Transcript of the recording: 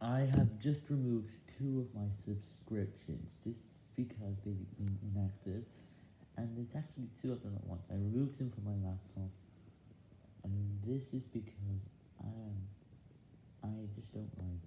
I have just removed two of my subscriptions, just because they've been inactive, and it's actually two of them at once, I removed them from my laptop, and this is because I am, I just don't like